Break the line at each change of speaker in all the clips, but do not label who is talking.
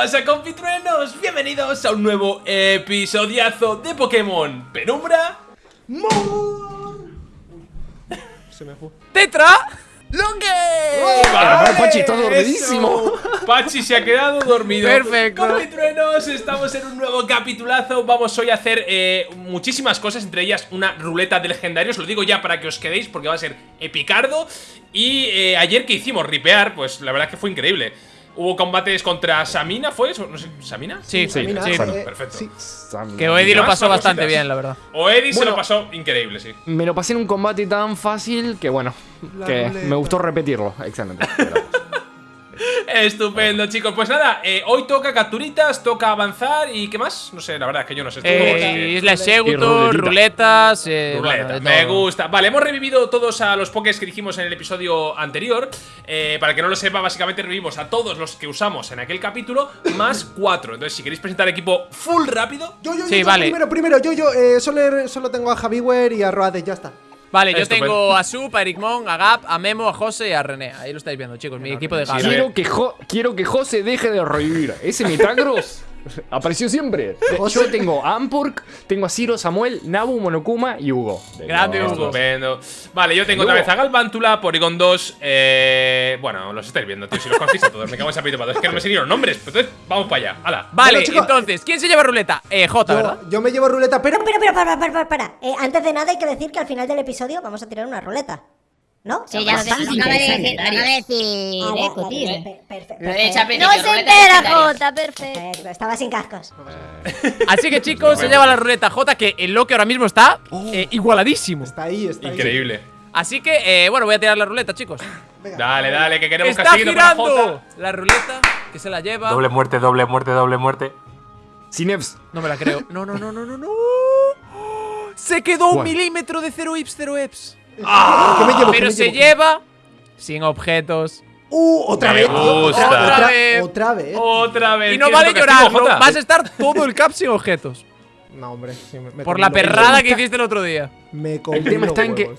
¿Qué pasa compitruenos? Bienvenidos a un nuevo episodiazo de Pokémon Penumbra
Mon. Se me fue.
¡Tetra!
¡Longue!
Vale, Pachi está dormidísimo.
eso. Pachi se ha quedado dormido
Perfecto.
Compitruenos, estamos en un nuevo capitulazo Vamos hoy a hacer eh, muchísimas cosas Entre ellas una ruleta de legendarios Lo digo ya para que os quedéis porque va a ser epicardo Y eh, ayer que hicimos ripear Pues la verdad es que fue increíble Hubo combates contra Samina, ¿fue eso? No sé, ¿Samina?
Sí, sí,
Samina,
sí.
perfecto.
sí.
Que Eddie lo pasó bastante
cositas.
bien, la verdad.
O Eddie se
Bueno.
lo pasó increíble, sí
Me lo pasé en un combate tan fácil que bueno,
La
que me gustó repetirlo. Excelente.
Estupendo, chicos. Pues nada, eh, hoy toca capturitas, toca avanzar y ¿qué más? No sé, la verdad es que yo no sé.
Eh, Isla
ruletita.
ruletas. Eh,
Ruleta,
bueno, de
me
todo.
gusta. Vale, hemos revivido todos a los pokés que dijimos en el episodio anterior. Eh, para el que no lo sepa, básicamente revivimos a todos los que usamos en aquel capítulo, más cuatro. Entonces, si queréis presentar equipo full rápido,
Yo, yo, yo,
Sí,
yo,
vale.
primero, primero, yo, yo, eh, solo, solo tengo a Javiwer y a Roade, ya está.
Vale, yo
Estupendo.
tengo a Sup, a Ericmon, a Gap, a Memo, a José y a René. Ahí lo estáis viendo, chicos. Mi equipo de Gap.
quiero, que Jo- quiero que José deje de revivir. Ese Metagros apareció siempre. Yo tengo a Ampurk, tengo a Ciro, Samuel, Nabu, Monokuma y Hugo. De
Grande Hugo.
estupendo. Vale, yo tengo otra vez a Galvántula, Porygon 2. Eh, bueno, los estáis viendo, tío. Si los conocéis a todos, me cago en sapito para Es que no me sé los nombres. Pero entonces, vamos para allá. ¡Hala!
Vale,
Bueno, chicos,
entonces, ¿quién se lleva ruleta? Eh, J, ¿verdad?
Yo, yo me llevo ruleta, pero.
Pero, pero, para, para, para, para. Eh, antes de nada hay que decir que al final del episodio vamos a tirar una ruleta. ¿No?
Sí, ya lo acaba de decir, lo acaba de decir,
Ah,
eh,
perfecto.
No se entera. Jota, perfecto.
Perfecto, Estaba sin cascos.
Así que, chicos, se lleva la ruleta J, que el Loki ahora mismo está eh, igualadísimo.
Está ahí, está ahí.
Increíble.
Así que, eh, bueno, voy a tirar la ruleta, chicos.
Venga.
Dale, dale, que queremos
¡Está
para
girando!
Jota.
La ruleta, que se la lleva.
muerte, doble muerte, doble muerte.
Cineps.
No me la creo. No, no, no, no, no, no. Se quedó un milímetro de 0 ips, 0 eps.
¿Qué me llevo? ¿Qué
Pero
me
se
llevo?
lleva sin objetos.
Uh, otra
Me
vez, tío. Otra,
Otra vez.
otra vez.
Otra vez.
Y no
¿Quieres
vale llorar, ¿no? Vas a estar todo el cap sin objetos.
No, hombre. sí, me- me
Por la perrada que hiciste el otro día.
Me
El tema está en que-.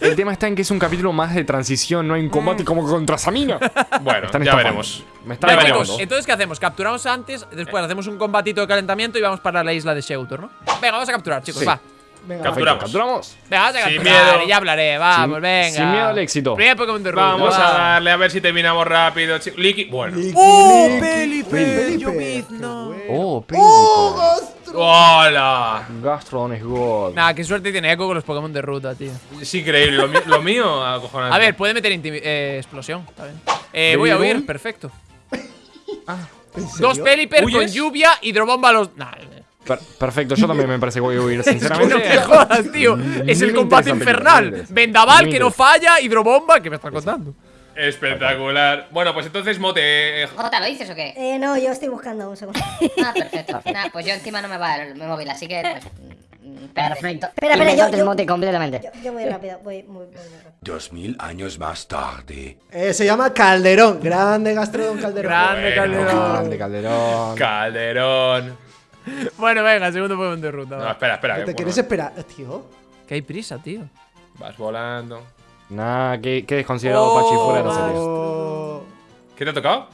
El tema está en que es un capítulo más de transición, no un combate como contra Samina.
Bueno,
Están
ya
estafando.
veremos.
Me
Ya veremos.
entonces, ¿qué hacemos? Capturamos antes, después hacemos un combatito de calentamiento y vamos para la isla de Sheutor, ¿no? Venga, vamos a capturar, chicos,
Sí.
va.
Venga,
Captura.
Perfecto, capturamos.
Venga, vamos a
Sin
capturar
miedo.
y ya hablaré, vamos,
Sin-
venga.
sin miedo al éxito.
Primer Pokémon de ruta.
Vamos
va.
a darle a ver si terminamos rápido. Liqui. Bueno.
Liqui,
¡Oh! Felipe, Llovizna!
Oh,
¡Oh,
Pelican.
Gastro!
¡Hola!
Gastron es God.
Nah, qué suerte tiene Echo con los Pokémon de ruta, tío.
Es increíble. Lo, lo mío, acojonante.
A ver, puede meter eh, explosión, está bien. Eh, voy a huir, perfecto. Dos Pelipper con lluvia, hidrobomba a los. Nah.
Per- perfecto, yo también me parece que voy a huir,
Es que
sinceramente.
no te jodas, tío. Es el combate infernal. Vendaval que no falla, hidrobomba, ¿qué me estás contando?
Espectacular. Bueno, pues entonces, Mote.
Jota, ¿lo dices o qué?
Eh, no, yo estoy buscando un segundo.
Ah, perfecto. Nah, pues yo encima no me va el móvil, así que pues. mm, Perfecto.
Espera, espera, yo- yo-
mote completamente.
Yo, yo voy rápido, voy muy, muy, muy rápido.
Dos mil años más tarde.
Eh, se llama Calderón. Grande Gastrodon Calderón.
Grande
Bueno.
Calderón.
Grande Calderón.
Calderón.
Bueno, venga, segundo Pokémon de ruta.
No,
va.
espera, espera.
¿Te
que,
quieres
bueno,
esperar, tío?
Que hay prisa, tío.
Vas volando.
Nah, qué, qué desconsiderado
Oh,
Pachi fuera de.
Oh,
¿Qué te ha tocado?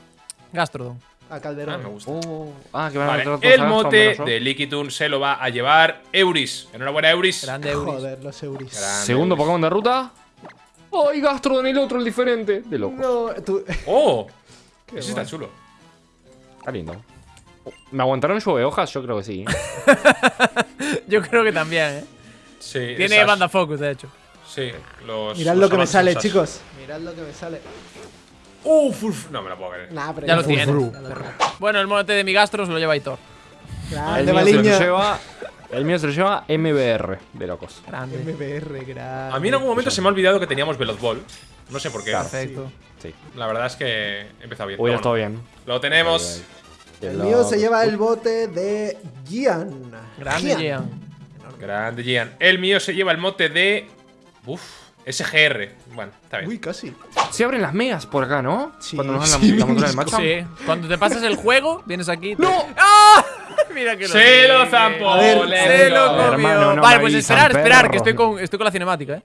Gastrodon.
a
Ah,
Calderón.
me gusta.
Oh, ah, que van a
Vale, el
a Gastron,
mote de Liquitun se lo va a llevar Euris. Enhorabuena, Euris.
Grande Euris.
Joder, los Euris.
Grande
Segundo
Euris.
Pokémon de ruta. ¡Ay, Gastron, el otro, el diferente! De loco.
No, tú.
¡Oh!
Qué
Ese está chulo.
Está lindo. ¿Me aguantaron lluvia de hojas? Yo creo que sí.
Yo creo que también, ¿eh?
Sí.
Tiene
esas-
banda focus, de hecho.
Sí, los.
Mirad
los
lo que me sale,
esas.
chicos. Mirad lo que me sale.
Uf, uf, no me lo puedo creer.
Nah, pero
Ya lo tiene. Bueno, el mote de mi Gastro se lo lleva Aitor.
El
Grande
mío, se lo lleva, el mío se lo lleva MBR, de locos.
Grande.
MBR, grande.
A mí en algún momento se me ha olvidado que teníamos Veloz Ball. No sé por qué.
Perfecto.
Sí.
La verdad es que he empezado bien.
Hubiera
Pero
estado bien.
Lo tenemos.
El mío se lleva el bote de Gian.
Grande Gian.
Grande Gian. El mío se lleva el mote de. Uf, SGR. Bueno, está bien.
Uy, casi.
Se abren las megas por acá, ¿no?
Sí,
Cuando nos dan
sí.
la, montura del macho.
Sí. Cuando te pasas el juego, vienes aquí. te-
¡No!
¡Ah! Mira que lo
Se lo zampó.
Se lo comió.
Hermano, no
vale, pues esperar, esperar, que estoy con, estoy con la cinemática, eh.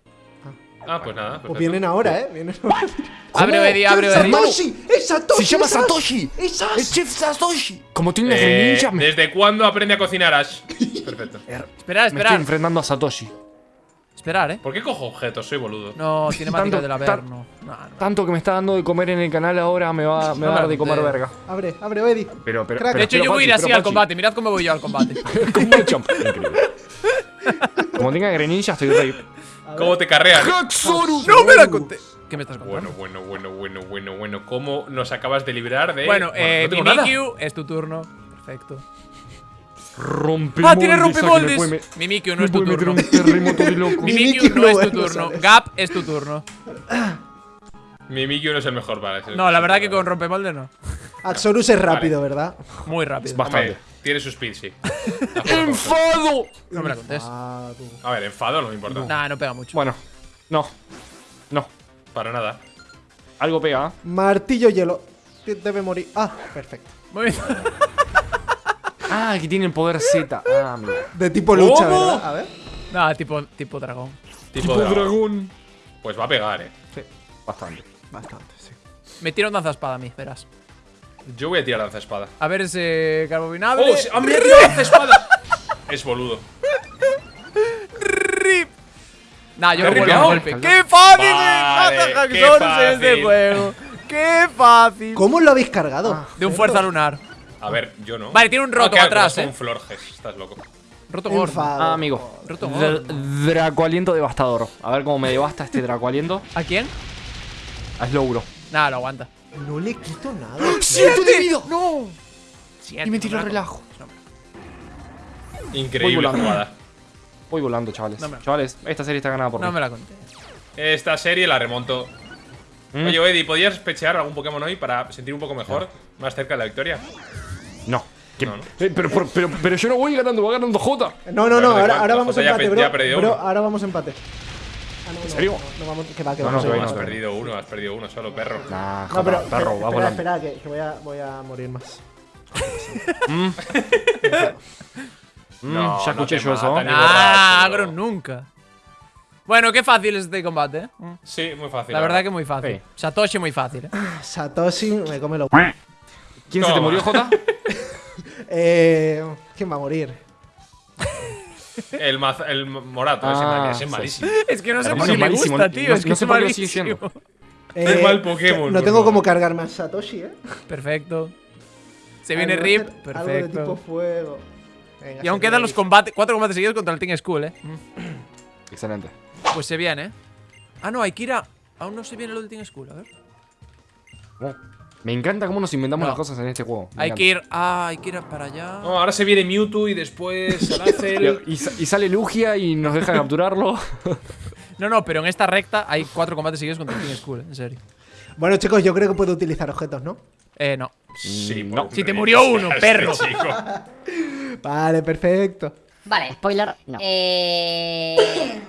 Ah, pues nada.
Pues vienen ahora, ¿eh? Vienen ahora.
Abre Eddie, abre
¡Es
Eddie.
Satoshi! ¡Es Satoshi!
Se llama
es Ash!
Satoshi.
¡Es Ash!
El chef Satoshi. Como tiene unas
Eh,
greninjas, me,
¿Desde cuándo aprende a cocinar Ash? Perfecto.
Esperar,
me estoy
esperar.
enfrentando a Satoshi.
Esperar, eh.
¿Por qué cojo objetos? Soy boludo.
No, cinemática
Tanto-
del Averno. No, no.
Tanto que me está dando de comer en el canal ahora me va, me va a dar de comer verga.
Abre, abre, Eddie.
Pero, pero.
De hecho,
pero,
yo voy a ir así al
Pachi,
combate. Mirad cómo voy yo al combate.
Como tenga greninja, estoy rey.
¿Cómo te carrean?
Haxorus.
¡No me la conté! ¿Qué me estás contando?
Bueno, bueno, bueno, bueno, bueno, bueno. ¿Cómo nos acabas de librar de.
Bueno, eh,
no tengo nada.
Mimikyu, es tu turno. Perfecto.
Rompe
¡Ah, tiene rompemoldes! Mimikyu, no es tu turno.
un terremoto de loco.
Mimikyu no es tu turno. Gap es tu turno.
Mimikyu no es el mejor para ese.
No, la verdad que con rompemolde no.
Axorus es rápido, ¿verdad?
Muy rápido.
Bastante.
Tiene su speed, sí.
¡Enfado!
No me la contés.
Tú.
A ver, enfado no me importa.
Nah, no pega mucho.
Bueno, no. No.
Para nada.
Algo pega. ¿eh?
Martillo hielo. Debe morir. Ah, perfecto.
Muy bien.
Ah, aquí tiene el poder Z. Ah, mira.
De tipo lucha,
¿Cómo?
¿verdad? A ver.
Nah, tipo, tipo dragón.
Tipo, dragón. Pues va a pegar, eh.
Sí, bastante.
Bastante, sí.
Me tira un danza-espada a mí, verás.
Yo voy a tirar lanza espada.
A ver ese carbonable.
¡Oh! sí, ¡Ah, es boludo.
¡Rip! Nah, yo
¿Te
no vuelvo a golpe. ¡Qué fácil
Vale, qué
este
fácil.
juego! ¡Qué fácil!
¿Cómo lo habéis cargado?
De un fuerza lunar.
A ver, yo no.
Vale, tiene un roto
Ah,
atrás, eh.
con Florges, estás loco.
Roto gordo.
Ah, amigo.
Roto.
Dracoaliento devastador. A ver cómo me devasta este Dracoaliento.
¿A quién?
A Slowbro.
Nah, lo aguanta.
No le quito nada.
¡Siete de vida! ¡No!
Siete,
Y me
no la
relajo.
Increíble
Voy volando.
jugada.
Voy volando, chavales.
No me-
Chavales, esta serie está ganada por
No
mí.
me la conté.
Esta serie la remonto.
¿Mm?
Oye, Eddie, ¿podías pechear algún Pokémon hoy para sentir un poco mejor? Más cerca de la victoria.
No. ¿Qué?
No, no.
Eh, pero, pero, pero, pero yo no voy ganando, va ganando J.
No, no, no. Ahora, vamos a empate, bro. Bro, ahora vamos a empate. No,
¿En
no,
serio?
No, no vamos, que va, que
No,
vamos
no,
a
que
has
no,
perdido uno, has perdido uno solo, perro.
Nah,
No,
Jota,
pero,
perro,
pero-
va
espera, espera, que, que voy, a, voy a morir más.
Mm,
No,
ya
no
escuché yo eso.
Ah. Agro nunca. Bueno, qué fácil es este combate, eh.
Sí, muy fácil.
La verdad que muy fácil.
Sí.
Satoshi muy fácil, eh.
Satoshi me come lo.
¿Quién se te
Toma.
murió, J?
Eh, ¿Quién va a morir?
El, maz- el morato, ese,
Ah,
ese es
sí.
malísimo.
Es que no sé por qué
malísimo,
gusta,
no-
tío.
no-
es que
no
es
sé por qué.
Eh,
mal Pokémon,
No tengo como cargarme a Satoshi, ¿eh?
Perfecto. Se viene
Algo-
Rip.
Algo de tipo
Perfecto.
fuego. Venga,
Y aún quedan los combates, cuatro combates seguidos contra el Team School, eh.
Excelente.
Pues se viene, eh. Ah, no, hay que ir a. Aún no se viene lo del Team School, a ver.
Me encanta cómo nos inventamos
No.
las cosas en este juego. Me
Hay
encanta.
que ir. Ah, hay que ir para allá.
No, ahora se viene Mewtwo y después Salazel.
Y, sa- y sale Lugia y nos deja capturarlo.
No, no, pero en esta recta hay cuatro combates seguidos contra el Team School, eh, en serio.
Bueno, chicos, yo creo que puedo utilizar objetos, ¿no?
Eh, no.
Sí,
No.
por
Si te murió uno,
este
perro.
chico.
Vale, perfecto.
Vale.
Spoiler, no.
Eh,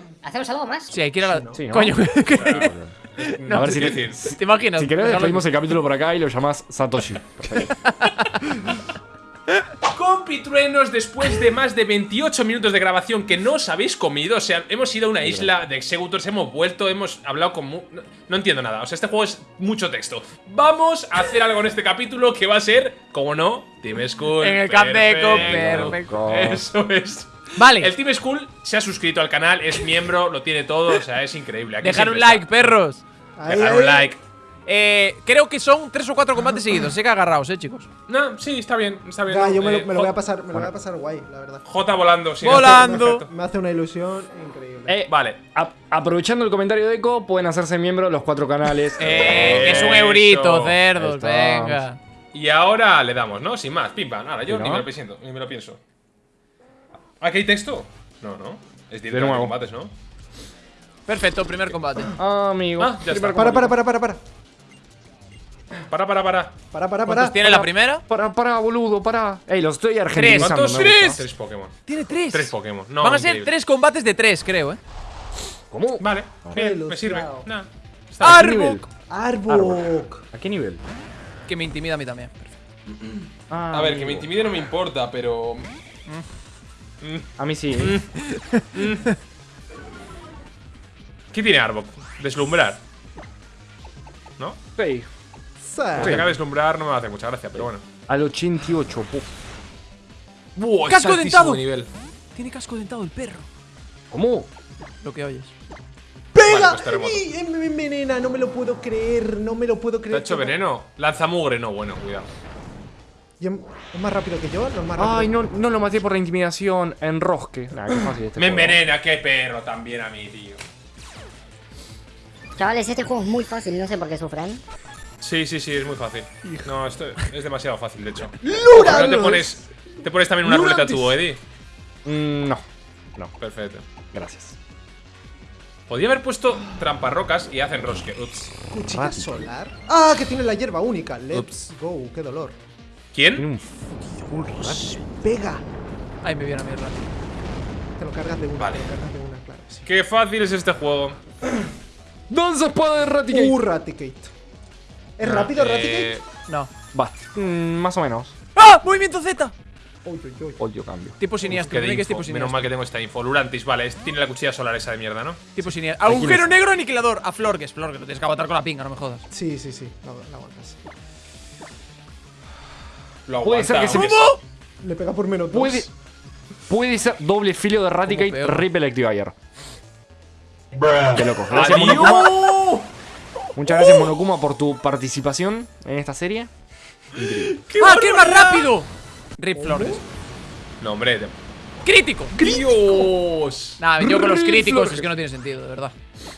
¿Hacemos algo más?
Sí, hay que ir a la.
Sí, ¿no?
Coño,
a ver si, te,
decir,
¿te imaginas?
si querés despedimos el capítulo por acá y lo llamás Satoshi.
Compitruenos, después de más de 28 minutos de grabación que no os habéis comido, o sea, hemos ido a una isla de Executors, hemos vuelto, hemos hablado con... mu- No, no entiendo nada, o sea, este juego es mucho texto. Vamos a hacer algo en este capítulo que va a ser, como no, Team School.
En el
perfecto.
perfecto.
Eso es.
Vale,
El Team School se ha suscrito al canal, es miembro, lo tiene todo, o sea, es increíble. Aquí
dejar un like,
está.
perros.
Ahí,
Dejar
ahí.
un like.
Eh, creo que son tres o cuatro combates seguidos. Sé que agarraos, eh, chicos.
No, sí, está bien, está bien.
Ya, yo me
Eh,
lo, me lo voy a pasar, me lo voy a pasar guay, la verdad.
J volando, sí.
Volando.
perfecto.
Me hace una ilusión increíble.
Eh,
Vale.
a- aprovechando el comentario de Eco, pueden hacerse miembros los cuatro canales.
Eh, que es un eurito, cerdos, venga.
Y ahora le damos, ¿no? Sin más, pim pam. Ahora yo ni me lo pienso, ni me lo pienso. ¿Aquí hay texto? No, no. Es directo
De nuevo.
combates, ¿no?
Perfecto, primer combate.
Ah, amigo.
Ah, ya está.
para, para, para, para, para.
Para, para, para.
Para, para,
¿Cuántos
para.
tiene la primera?
Para, para, boludo, para. Ey, lo estoy argentinizando.
¿Cuántos? Tres. Tres Pokémon.
Tiene tres.
Tres Pokémon. No,
Van a ser tres combates de tres, creo, eh.
¿Cómo?
Vale, bien, me sirve. Nah.
Arbok.
Arbok.
¿A qué nivel?
Que me intimida a mí también.
Ah,
A ver, que me intimide no me importa, pero.
A mí sí.
¿Qué tiene Arbok? Deslumbrar. ¿No?
Sí.
Sí.
Deslumbrar no me hace mucha gracia, pero bueno.
Al 88, puf.
¡Buah,
¡Casco dentado!
de nivel.
Tiene casco dentado el perro.
¿Cómo?
Lo que oyes.
¡Pega!
Vale, pues terremoto.
¡Ay, eh, envenena! No me lo puedo creer. No me lo puedo
¿Te
creer.
ha hecho veneno? Lanza mugre, no, bueno, cuidado.
Y es más rápido que yo, no es más rápido.
Ay, no, no lo maté por la intimidación. Enrosque. Nah, qué fácil este
Me
juego.
envenena, qué perro también a mí, tío.
Chavales, este juego es muy fácil, no sé por qué sufren.
Sí, sí, sí, es muy fácil. No, esto es demasiado fácil, de hecho.
¡Lura!
Te pones, te pones también una ruleta tú, Eddie.
Mm, no. No,
Perfecto.
gracias.
Podía haber puesto tramparrocas y hacen rosque. Ups.
Cuchilla solar. ¡Ah! Que tiene la hierba única. Let's go. ¡Qué dolor!
Tiene
¿Quién?
un full rat.
¡Pega!
Ahí me viene a mi rato.
Te lo cargas de una.
Vale.
Te lo cargas de una, claro. Sí.
Qué fácil es este juego.
¡Danza espada de Raticate!
Uh, Raticate. ¿Es rápido
Eh,
Raticate?
No.
Va. Mm, más o menos.
¡Ah! ¡Movimiento Z!
Odio cambio.
Tipo siniestro. que es tipo
Menos
siniestro.
mal que tengo esta info. Lurantis, vale. es- Tiene la cuchilla solar esa de mierda, ¿no?
Tipo siniestro. Agujero negro aniquilador. A Flor, que es Flor, que lo tienes que aguantar con la pinga, no me jodas.
Sí, sí, sí. La, la aguantas.
Lo
Puede ser que se me-
aguantamos.
Le pega por menos dos.
Puede. Puede ser doble filo de Raticate,
peor.
Rip Electivire. Qué loco. Gracias,
¡Adiós!
Monokuma. Muchas gracias, Monokuma, por tu participación en esta serie.
¡Ah, es más rápido! Rip Flores.
No, hombre. te-
¡Crítico!
¡Dios!
Nah, yo con los críticos es que no tiene sentido, de verdad.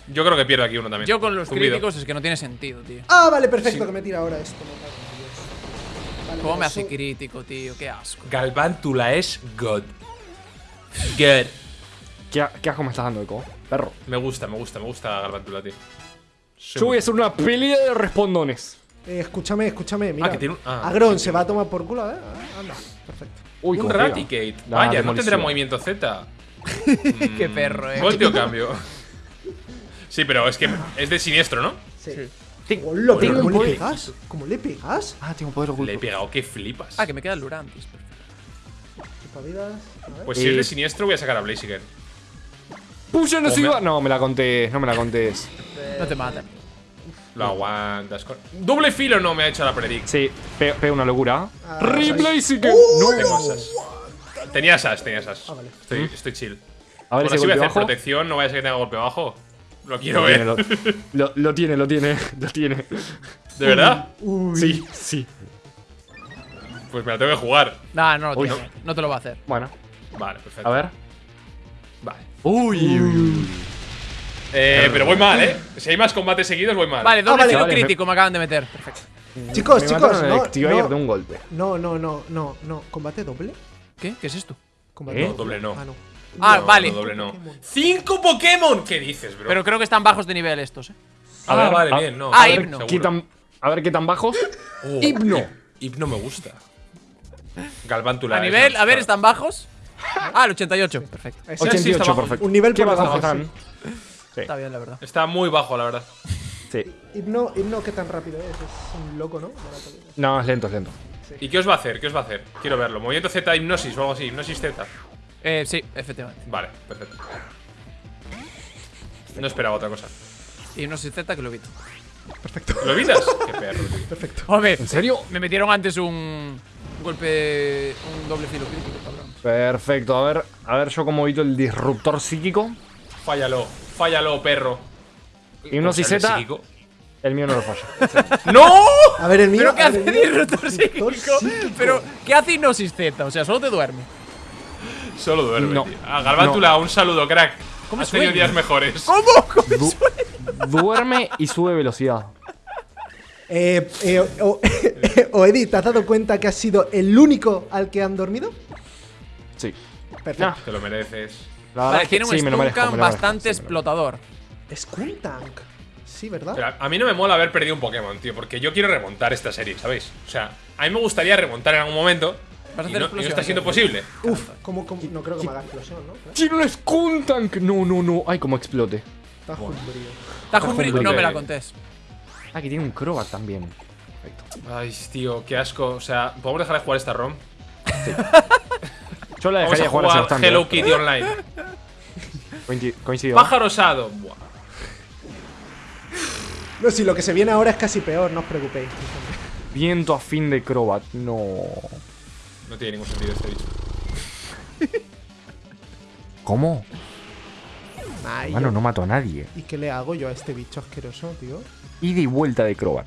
Yo creo que pierdo aquí uno también.
Yo con los críticos es que no tiene sentido, tío.
Ah, vale, perfecto. Que me tira ahora esto.
¿Cómo me hace crítico, tío? Qué asco.
Galvántula es God. God.
¿Qué, qué asco me estás dando, Eco? Perro.
Me gusta, me gusta, me gusta Galvántula, tío. Soy
Yo voy a hacer una pelea de respondones.
Eh, escúchame, escúchame. Mira.
que tiene un- ah,
Agrón
sí,
se va a tomar por culo, ¿eh? Ah, Anda, perfecto.
Uy,
Un. Raticate. Vaya, no
demolición.
tendrá movimiento Z.
Qué perro, eh.
Voltio cambio. Sí, pero es que es de siniestro, ¿no?
Sí.
Tengo-
pero
tengo
¿cómo le
poder-
pegas? ¿Cómo le pegas?
Ah, tengo poder oculto.
Le he pegado, que flipas.
Ah, que me queda el.
A ver.
Pues si es
Eh,
de siniestro, voy a sacar a Blaziken.
Puya no se iba. No, me la contés, no me la contés.
No te matan.
Lo aguantas. con- Doble filo no me ha hecho la predict.
Sí, pe- pega una locura.
Ah,
Reblaziken.
No tengo asas. Tenía asas, tenía asas.
Ah, vale.
Estoy, estoy chill.
A ver
si voy a hacer protección, no vaya a ser que tenga golpe bajo. Lo quiero
Lo
ver.
tiene, lo, lo- lo tiene, lo tiene, lo tiene.
¿De verdad?
Sí, sí.
Pues me la tengo que jugar.
Nah, no lo
Uy,
tiene. No te lo va a hacer.
Bueno,
Vale, perfecto.
a ver.
Vale.
Uy,
Eh, pero voy mal, ¿eh? Si hay más combates seguidos, voy mal.
Vale, doble
vale,
filo
vale,
crítico me... acaban de meter. Perfecto.
Chicos,
me
chicos, no, no,
de un golpe.
no, no, no, no, no. ¿Combate doble?
¿Qué? ¿Qué es esto?
¿Combate
¿Eh?
No, doble no.
Ah, no.
Ah,
No,
vale.
no, doble no.
Pokémon.
¡Cinco Pokémon! ¿Qué dices, bro?
Pero creo que están bajos de nivel estos, eh.
a ver, vale,
ah,
bien, no.
ah,
a ver,
himno.
seguro.
¿Qué tan, a ver qué tan bajos.
Oh,
Himno.
Hipno me gusta. Galvántula.
A nivel,
más-
a ver, ¿están bajos? Ah, el 88. Perfecto.
Ese-
sí, está
88,
bajo.
perfecto.
Un nivel
¿Qué
por
bajos
debajo,
están?
Está bien, la verdad.
Está muy bajo, la verdad.
Sí.
Himno, himno, ¿qué tan rápido es? Es un loco, ¿no?
No, es lento, es lento.
¿Y qué os va a hacer? ¿Qué os va a hacer? Quiero verlo. Movimiento Z, hipnosis o algo así. Hipnosis Z.
Eh, sí, efectivamente.
Vale, perfecto. No esperaba otra cosa.
Y no sé Z que lo evito.
¿Lo evitas? Qué perro, tío.
Perfecto.
Hombre,
¿En serio?
me metieron antes un, golpe. Un doble filo crítico, cabrón.
Perfecto, a ver, a ver yo como evito el disruptor psíquico.
Fállalo, fállalo, perro. ¿Cómo se llama
Z.
el
mío no lo falla.
¡No!
A ver, el mío.
¿Pero qué hace disruptor psíquico?
psíquico.
¿Pero qué hace hipnosis Z? O sea, solo te duerme.
Solo duerme.
No.
tío. A Galvántula, un saludo, crack.
¿Cómo
Has tenido días mejores.
¿Cómo? ¿Cómo
Du- duerme y sube velocidad.
Eh, eh, o, o Eddie, ¿te has dado cuenta que has sido el único al que han dormido?
Sí.
Perfecto.
Te lo mereces.
La verdad
Vale,
es que
tiene un
sí, me lo merezco,
Stunkan
me lo merezco,
bastante
sí, me lo
explotador.
Skuntank. Sí, ¿verdad?
Pero a mí no me mola haber perdido un Pokémon, tío, porque yo quiero remontar esta serie, ¿sabéis? O sea, a mí me gustaría remontar en algún momento.
Vas a hacer
no, y no
explosión,
está siendo posible.
Uf, ¿cómo, cómo- no creo que me haga explosión, ¿no?
¡Tiene un Skuntank! No, no, no. Ay, cómo explote.
Está jumbrío.
Tajumbri,
Tajumbri.
no me la contés.
Ah, que tiene un Crobat también. Perfecto.
Ay, tío, qué asco. O sea, ¿podemos dejar de jugar esta ROM?
Yo la
Vamos
dejaría
a
jugar a
jugar Hello. Kitty Online.
Coincid- Coincido.
Pájaro osado. Buah.
No, si lo que se viene ahora es casi peor, no os preocupéis.
Viento a fin de Crobat. No.
No tiene ningún sentido este bicho.
¿Cómo?
Ay,
Mano, no mato a nadie.
¿Y qué le hago yo a este bicho asqueroso, tío?
Ida y vuelta de Crobat.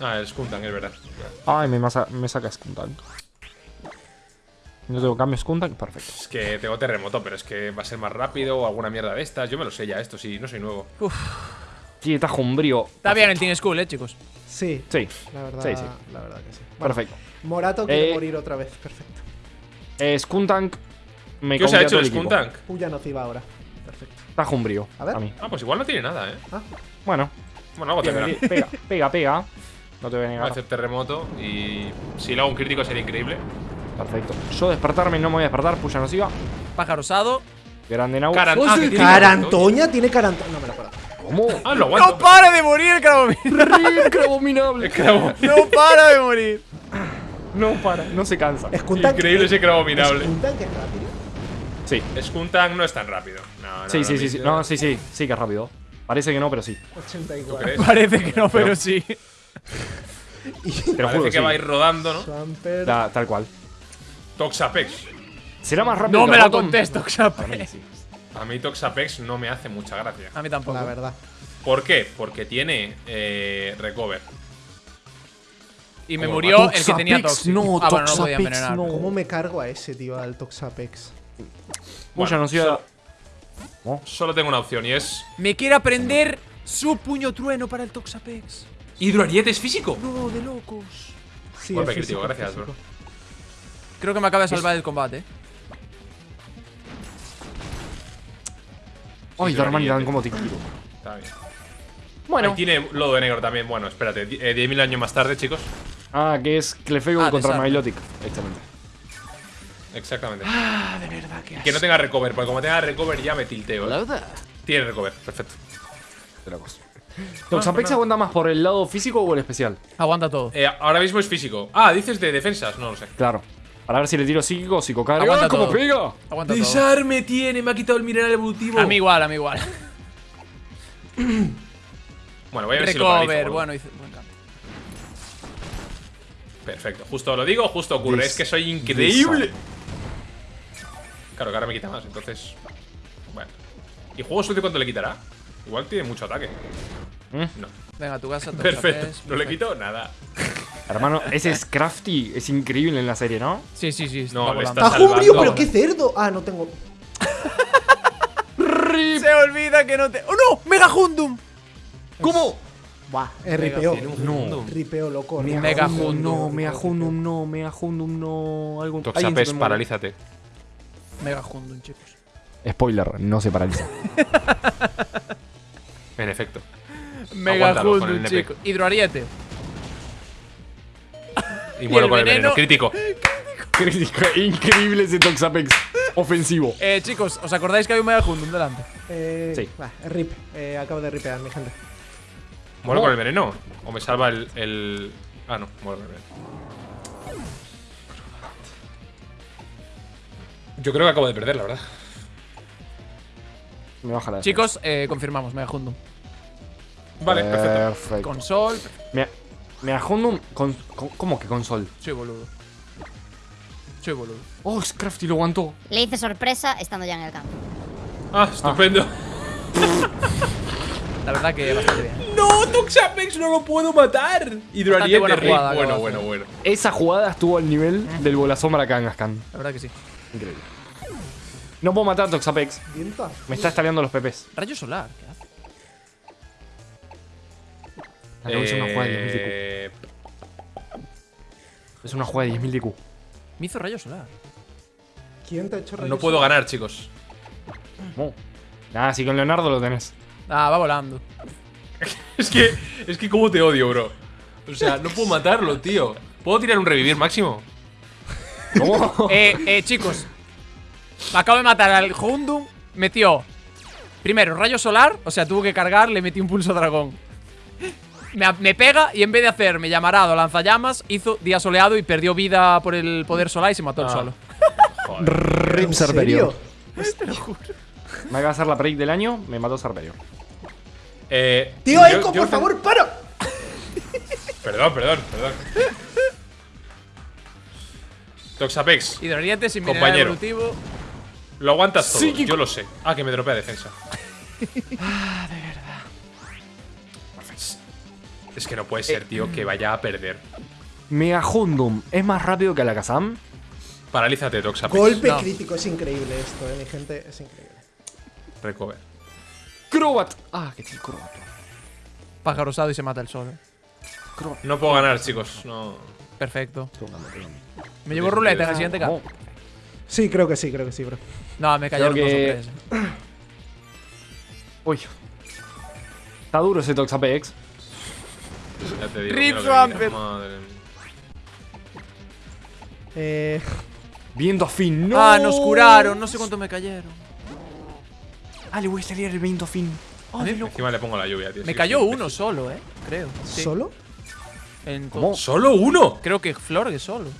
Ah, el Skuntank, es verdad.
Ay, me, masa- me saca Skuntank. No tengo cambio Skuntank, perfecto.
Es que tengo terremoto, pero es que va a ser más rápido o alguna mierda de estas. Yo me lo sé ya, esto sí, no soy nuevo.
Sí, tajo umbrío.
Está bien el Team School, eh, chicos.
Sí,
Sí,
la verdad,
Sí, sí.
La verdad que sí. Bueno,
perfecto.
Morato quiere
Eh,
morir otra vez, perfecto.
Eh, Skuntank me
¿Qué os ha hecho el. Skuntank?
Puya nociva ahora. Perfecto.
Tajo umbrío.
A ver.
A mí.
Ah, pues igual no tiene nada, ¿eh?
Ah,
Bueno,
Bueno, algo tendrá.
pega, pega, pega, pega. No te voy a
Voy a
negar.
hacer terremoto y si le hago un crítico sería increíble.
Perfecto. Yo despertarme no me voy a despertar, puya nociva.
Pájaro osado.
Grande Nau.
Caran-
¡Oh,
ah, tiene
Carantoña tiene carantoña. No me lo puedo.
¿Cómo?
Ah, lo
¡No
aguanto.
para de morir el Cravomir!
¡Rico abominable!
El cravo.
¡No para de morir!
No para, no se cansa.
Skuntank-
Increíble ese cravo minable.
Skuntank es rápido.
Sí,
Skuntank no es tan rápido. No, no,
sí, sí, sí, sí. No, sí, sí, sí que es rápido. Parece que no, pero sí.
84.
¿Crees?
Parece que no, pero sí.
Te lo
Parece
juro
que
sí.
va a ir rodando, ¿no?
Da- tal cual.
Toxapex.
¿Será más rápido
No
que
me la
Rotom?
contesto,
Para mí sí.
A mí Toxapex no me hace mucha gracia.
A mí tampoco.
La verdad.
¿Por qué? Porque tiene eh, recover.
Y me
Como
murió el que tenía Toxic.
no,
ah, bueno, no
Toxapex,
podía envenenar.
no.
¿Cómo me cargo a ese, tío, al Toxapex?
Puya nociva.
Solo tengo una opción y es.
Me quiere aprender su puño trueno para el Toxapex.
¿Hidroariete es físico?
No, de locos.
Sí,
Golpe
es
crítico, gracias,
físico.
bro.
Creo que me acaba de salvar el combate. eh.
Ay, Darman. ¿cómo te quiero?
Está bien.
Bueno.
Ahí tiene lodo de negro también. Bueno, espérate. di- eh, 10.000 años más tarde, chicos.
Ah, que es Clefable
Ah,
contra. Milotic. Excelente.
Exactamente.
Ah, de verdad que
Que no tenga recover, porque como tenga recover ya me tilteo. ¿eh?
verdad.
Tiene recover, perfecto.
De locos. ¿Toxapex aguanta más por el lado físico o el especial?
Aguanta todo.
Eh, ahora mismo es físico. Ah, dices de defensas, no lo sé.
Claro. Para ver si le tiro psíquico o psicocarga.
Aguanta
¡Ah,
todo.
pega!
Aguanta todo.
Desarme tiene, me ha quitado el mineral evolutivo.
A mí igual, a mí igual.
Bueno, voy a ver si lo paralizo,
bueno, hice buen cambio.
Perfecto. Justo lo digo, justo ocurre. Es que soy increíble. Claro, que ahora me quita más, entonces. Bueno. ¿Y juego suerte cuánto le quitará? Igual tiene mucho ataque.
¿Mm?
No.
Venga, tu casa.
Perfecto.
Toxapex,
No le
perfecto.
quito nada.
Hermano, ese es crafty. Es increíble en la serie, ¿no?
Sí, sí, sí.
No,
está
salvando.
¡Pero qué cerdo! Ah, no tengo.
Se olvida que no te. ¡Oh no! ¡Mega Hundum!
¿Cómo?
Buah, ripeo.
No.
Ripeo loco. ripeo.
Mega
Hundum,
Hundum.
No, Mega Hundum no, Mega Hundum no. Algún
Toxapex, paralízate.
Mega Hundum, chicos.
Spoiler, no se paraliza.
En efecto.
Mega
Aguántalo con el
Hundum,
nepe.
chicos. Hidroariete.
Y muero
el
con el
veneno?
veneno. Crítico.
Crítico, Increíble ese Toxapex. Ofensivo.
Eh, chicos, ¿os acordáis que hay un Mega Hundum delante?
Eh,
Sí.
va, rip. Eh, acabo de ripear, mi gente.
¿Muero con el veneno? ¿O me salva el, el- Ah, no, muero con el veneno. Yo creo que acabo de perder, la verdad.
Me baja la
Chicos, eh, confirmamos, Mega Hundum.
Vale, perfecto.
Perfecto.
Con Sol.
Mega, Mega Hundum con, con- ¿Cómo que con sol?
Soy boludo. Soy boludo.
Oh, es crafty, lo aguantó.
Le hice sorpresa estando ya en el campo.
Ah, estupendo.
La verdad que bastante bien.
¡No! ¡Toxapex no lo puedo matar! Hidroariete,
buena jugada,
Bueno, bueno, bueno.
Esa jugada estuvo al nivel del bolasombra Kangaskhan.
La verdad que sí.
Increíble. No puedo matar a Toxapex. Me está estaleando los pepes.
Rayo solar, ¿qué hace?
Hacer una jugada de 10.000 de
Eh,
Q. Es una jugada de 10.000 de Q.
Me hizo rayo solar.
¿Quién te ha hecho
no
rayos?
puedo ganar, chicos.
No. Nada, si con Leonardo lo tenés.
Ah, va volando.
Es que, es que cómo te odio, bro. O sea, no puedo matarlo, tío. ¿Puedo tirar un revivir máximo?
¿Cómo?
eh, eh, chicos. Me acabo de matar al Hundum. Metió. Primero, rayo solar. O sea, tuvo que cargar, le metí un pulso dragón. Me, me pega y en vez de hacerme llamarado lanzallamas, hizo día soleado y perdió vida por el poder solar y se mató
Ah.
solo.
Rip
¿En
Cerberio.
serio?
Me acaba de hacer la break del año, me mató Cerberio.
Eh,
Tío,
yo-
Eco,
yo-
por favor, para.
Perdón, perdón, perdón. Toxapex,
Hidroriente sin
Compañero.
evolutivo.
lo aguantas todo,
Psíquico.
yo lo sé. Ah, que me dropea defensa. ah, de verdad. Es que no puede ser, tío, que vaya a perder.
Megahundum es más rápido que Alakazam.
Paralízate, Toxapex.
Golpe
No.
crítico, es increíble esto, eh, mi gente, es increíble.
Recover.
Crobat. Ah, que tiene Crobat.
Pájaro osado y se mata el solo.
No puedo ganar, chicos. No.
Perfecto. Me llevo ruleta en el siguiente cap.
Sí, creo que sí, creo que sí, bro.
No, me cayeron dos o
que-
tres.
Uy. Está duro ese Toxapex.
Ya te digo.
Rip Swampert.
Eh,
Viento fin. No.
Ah, nos curaron. No sé cuánto me cayeron.
Ah, le voy a salir el viento fin.
A mí
Encima le pongo la lluvia, tío.
me
sí,
cayó
sí,
uno solo, eh. Creo. Sí.
¿Solo?
En
¿Cómo?
¿Solo uno?
Creo que Flor que solo.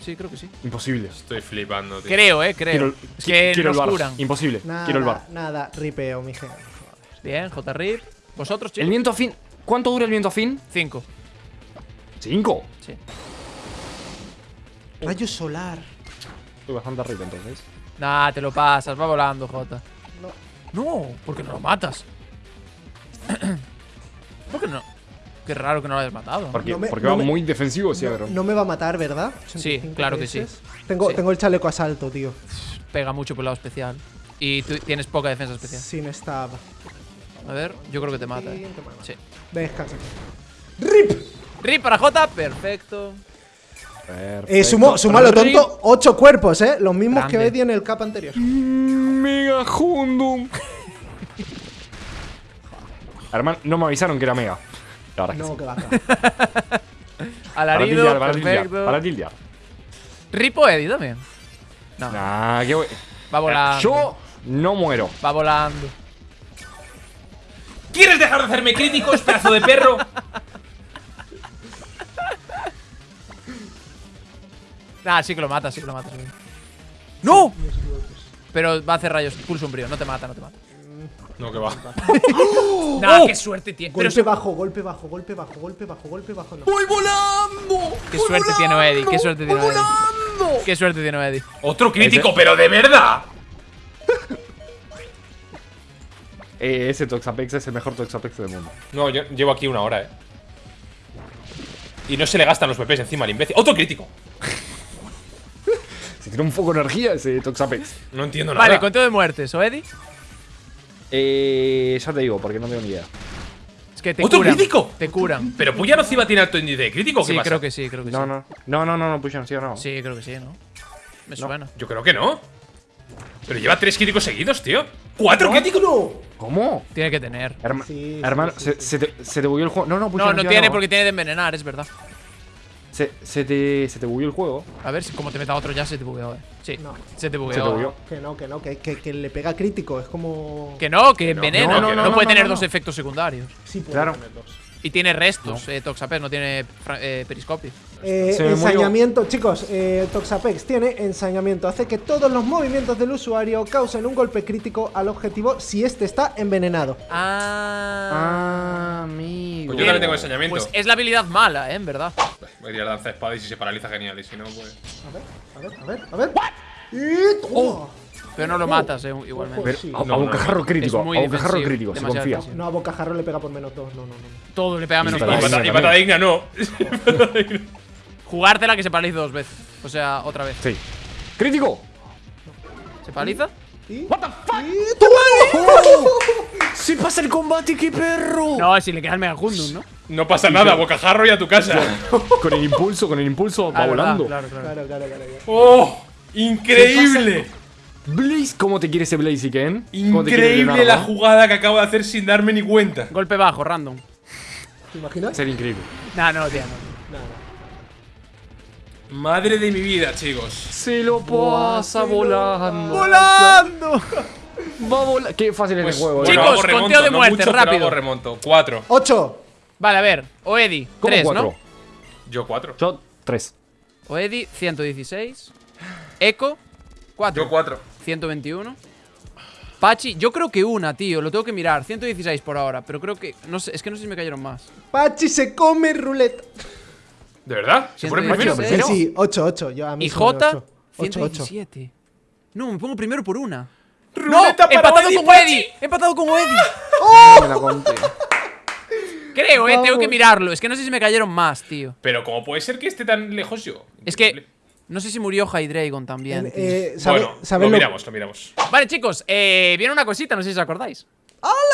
Sí, creo que sí.
Imposible.
Estoy flipando, tío.
Creo, eh, creo.
Quiero,
que
el bar.
curan.
Imposible.
Nada,
Quiero el bar.
nada, ripeo, mi gente.
Bien, J-Rip. ¿Vosotros,
El
chicos?
viento fin. ¿Cuánto dura el viento fin?
Cinco.
Cinco.
Sí.
Rayo solar.
Estoy bastante arriba entonces.
Nah, te lo pasas. Va volando, J. No, porque no lo matas. ¿Por qué no? Qué raro que no lo hayas matado.
Porque,
No me-
porque
no
va
me-
muy defensivo, sí,
No,
pero.
no me va a matar, ¿verdad?
Sí,
85
claro que sí.
Tengo,
Sí.
tengo el chaleco asalto, tío.
Pega mucho por el lado especial. Y tú tienes poca defensa especial.
Sin stab.
A ver, yo creo que te mata.
Sí,
eh. Sí.
Descansa. ¡Rip!
Rip para J, perfecto.
Perfecto.
Eh, sumo, sumalo,
Rip.
tonto. Ocho cuerpos, ¿eh? Los mismos que
Grande.
Eddie en el cap anterior.
Mega Hundum. Hermano, no me avisaron que era Mega. La verdad es que
No,
sí.
que.
Para
Alarido,
tildear, para tildear, para tildear.
Rip o Eddie también. No,
Nah, qué voy-
va volando.
Yo no muero.
Va volando.
¿Quieres dejar de hacerme críticos, pedazo de perro?
Nah, sí que lo mata, sí que lo mata. sí. ¡No! Pero va a hacer rayos. Pulso umbrío, no te mata, no te mata.
No, que va.
Nah, qué suerte tiene. Pero
Golpe bajo, golpe bajo, golpe bajo, golpe bajo, golpe bajo. No.
qué suerte tiene Eddie, qué suerte tiene Eddie. Qué suerte tiene Eddie.
Otro crítico, pero de verdad.
Eh, ese Toxapex es el mejor Toxapex del mundo.
No, yo llevo aquí una hora, eh. Y no se le gastan los PPs encima al imbécil. ¡Otro crítico!
Se tiene un foco de energía ese Toxapex.
No entiendo nada.
Vale, conteo de muertes, ¿o Eddie?
Eh, ya te digo, porque no tengo ni idea.
Es que te
¿Otro
curan.
crítico?
Te curan.
¿Pero Puya Nociva tiene alto índice de crítico o qué
Sí,
pasa?
creo que sí, creo que
No,
sí.
no, no, no, no, no, pues ya no, sí, no.
Sí, creo que sí, ¿no? Me suena.
Yo creo que no. Pero lleva tres críticos seguidos, tío. ¿Cuatro críticos?
¿Cómo?
Tiene que tener.
Herma-
Sí, sí,
hermano,
sí,
se,
sí.
se te, se te bugueó el juego. No, no, pues
No, no
ya
tiene porque tiene de envenenar, es verdad.
Se, se te, se te bugueó el juego.
A ver si como te meta otro ya se te bugueó, eh. Sí,
No.
se te bugueó.
Se te bugueó.
Que no, que no, que, que, que le pega crítico. Es como.
Que no, que
no,
envenena.
no,
No,
no, no,
puede
no,
tener
no,
dos efectos secundarios.
Sí, puede
Claro.
tener dos.
Y tiene restos, eh, Toxapex, no tiene eh, periscopio.
Eh, ensañamiento, chicos, eh, Toxapex tiene ensañamiento. Hace que todos los movimientos del usuario causen un golpe crítico al objetivo si este está envenenado.
Ah.
Ah, amigo.
Pues yo también tengo ensañamiento.
Pues es la habilidad mala, eh, en verdad.
Voy a tirar danza de espada y si se paraliza, genial. Y si no, pues.
A ver, a ver, a ver, a ver. Y toma.
Pero no lo matas, eh, igualmente.
Pero
Sí.
a, bocajarro crítico, a bocajarro crítico, se confía.
defensivo.
No, a Bocajarro le pega por menos dos. No, no, no.
Todo le pega menos dos.
y
también.
pata digna no.
Jugártela que se paralice dos veces. O sea, otra vez.
Sí. ¡Crítico!
¿Se paraliza?
¿Y? ¿What the fuck?
¡Se pasa el combate, qué perro!
No, si le queda el Megahundum, ¿no?
No pasa nada, bocajarro y a tu casa.
Con el impulso, con el impulso, va
Ah, verdad,
volando.
Claro, claro.
Claro, claro, claro. claro.
¡Oh! ¡Increíble!
Blaze, ¿cómo te quiere ese Blaze, Ken? ¿Cómo te quiere
Increíble la jugada que acabo de hacer sin darme ni cuenta.
Golpe bajo, random.
¿Te imaginas?
Sería increíble.
Nah, no, tío, no.
Nada.
Madre de mi vida, chicos.
Se lo pasa volando.
¡Volando!
Va a volar. Qué fácil es
Pues,
el juego,
bueno,
¿eh?
Chicos,
remonto,
conteo de
no
muerte,
mucho,
rápido.
hago remonto. Cuatro.
¡Ocho!
Vale, a ver. O Eddie,
¿Cómo
3,
cuatro?
¿no?
Yo cuatro.
Yo, tres.
O Eddie, 116. Echo, 4.
Yo cuatro.
121. Pachi, yo creo que una, tío. Lo tengo que mirar. 116 por ahora. Pero creo que. No sé, es que no sé si me cayeron más.
Pachi se come ruleta.
¿De verdad? ¿Se pone primero?
Sí, sí, 8, 8. Yo a mí
¿Y J?
dio 8, 8.
117. No, me pongo primero por una.
Ruleta
¡No!
para
¡Empatado
Eddie
con
Pachi.
Eddie! ¡Empatado con Eddie!
No me la conté.
Creo, eh, tengo que mirarlo. Es que no sé si me cayeron más, tío.
Pero ¿cómo puede ser que esté tan lejos yo?
Es que. No sé si murió Hydreigon también.
Eh, ¿sabe-
Bueno,
¿sabes
lo
lo-
miramos, lo miramos.
Vale, chicos, eh, viene una cosita, no sé si os acordáis.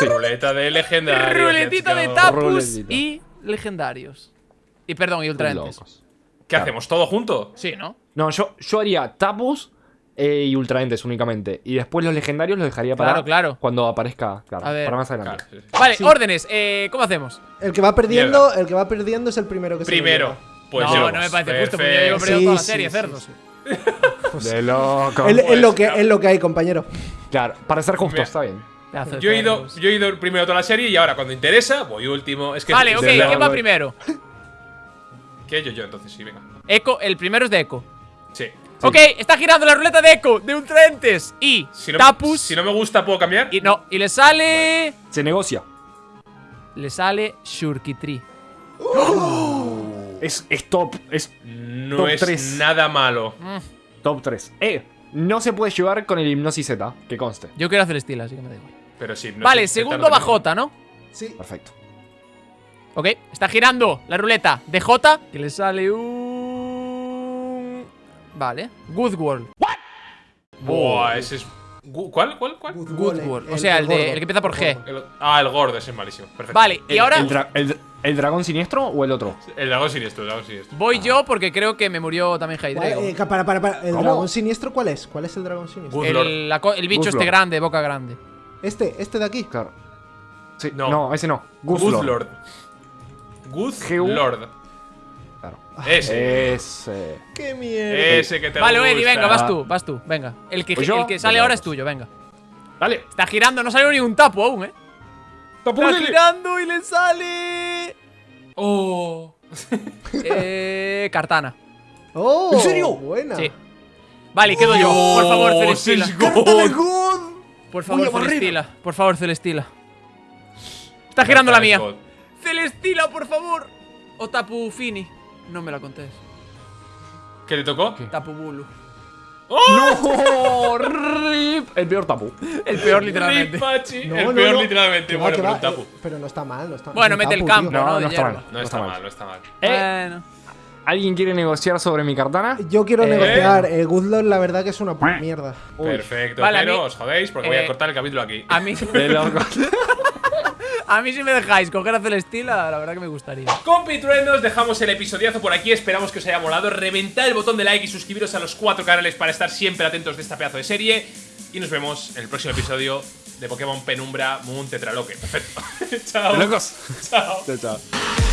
Ruleta de legendario.
Ruletita de tapus
Ruletita.
y legendarios. Y perdón, y ultraentes.
¿Qué hacemos? ¿Todo junto?
Sí, ¿no?
No, yo, yo haría tapus eh, y ultraentes únicamente. Y después los legendarios los dejaría para
Claro, claro.
cuando aparezca, claro,
A ver.
para más adelante.
Claro, sí, sí.
Vale,
Sí.
órdenes, eh, ¿cómo hacemos?
El que va perdiendo, el que va perdiendo es el primero que se lo
Primero. Pues
no,
yo.
no me parece justo, porque yo llevo
Sí,
toda la
sí,
serie,
sí,
cerdos.
sí.
De loco.
Es, es lo
Pues,
que, es lo que hay, compañero.
Claro, para ser justo,
Mira.
está bien.
Yo he, ido, yo he ido primero toda la serie y ahora cuando interesa voy último. Es que
Vale, ok, ¿quién va primero?
¿Qué? Yo, yo, entonces sí, venga.
Echo, el primero es de Echo.
Sí.
Ok, está girando la ruleta de Echo, de ultraentes y
Si no,
Tapus.
si no me gusta, ¿puedo cambiar?
Y no, y le sale.
Se negocia.
Le sale Shurkitri.
Es, es top. Es
No
Top
es nada malo.
top 3. Eh, no se puede llevar con el hipnosis Z, que conste.
Yo quiero hacer estilo, así que me da igual.
Pero sí. no
vale, segundo
tengo.
bajota, ¿no?
Sí.
Perfecto.
Ok, está girando la ruleta de J. Que le sale un. Vale. Good World.
Buah, ese es. ¿Cuál? ¿Cuál? ¿Cuál?
Good World. O sea, el, de,
gordo.
el que empieza por G.
El- ah, el gordo, ese es malísimo. Perfecto.
Vale, y
El-
ahora
¿El, el- dragón siniestro o el otro?
El dragón siniestro, el dragón siniestro.
voy yo porque creo que me murió también
¿Cuál-
Hydreigon.
eh, para, para, para. ¿El
¿Cómo?
dragón siniestro cuál es? ¿Cuál es el dragón siniestro?
El, la co- el bicho este grande, boca grande.
Este, este de aquí.
Claro. Sí,
No.
no, ese no.
Good
Guzlord.
Lord.
Claro.
Ese.
Ese.
¡Qué mierda!
Ese que te
Vale,
gusta.
Eddie, venga, vas tú, vas tú, venga. El que, el que sale ahora es tuyo, venga.
Dale.
Está girando, no salió ni un tapo aún, eh. Está girando y le sale.
Oh.
eh. Cartana.
¡Oh!
¿En serio?
Buena.
Sí. Vale, quedo yo. Por favor, Celestila. Por favor,
barrer.
Celestila. Por favor, Celestila. Está girando la mía.
God.
Celestila, por favor. O Tapu Fini. No me la contés.
¿Qué le tocó?
Tapu Bulu.
¡No! ¡Rip! El peor tapu.
El peor, literalmente.
Rip, Pachi.
No,
el
no,
peor,
no.
literalmente. Bueno, pero un tapu.
eh, pero no está mal, no está
Bueno,
un
mete el campo,
tío.
¿no?
No, está mal.
No está mal, no está mal.
Eh,
Bueno.
¿Alguien quiere negociar sobre mi cartana?
Yo quiero
Eh.
negociar. Eh, Goodlord, la verdad que es una puta mierda.
Uy,
Perfecto,
Vale,
pero
mí-
os jodéis porque voy
eh,
a cortar el capítulo aquí.
A mí. a mí si me dejáis coger a Celestila, la verdad que me gustaría.
Compitruendos, dejamos el episodiazo por aquí, esperamos que os haya molado. Reventad el botón de like y suscribiros a los cuatro canales para estar siempre atentos de esta pedazo de serie. Y nos vemos en el próximo episodio de Pokémon Penumbra Moon Tetraloque. Perfecto. Chao.
Locos.
Chao.
Chao, chao.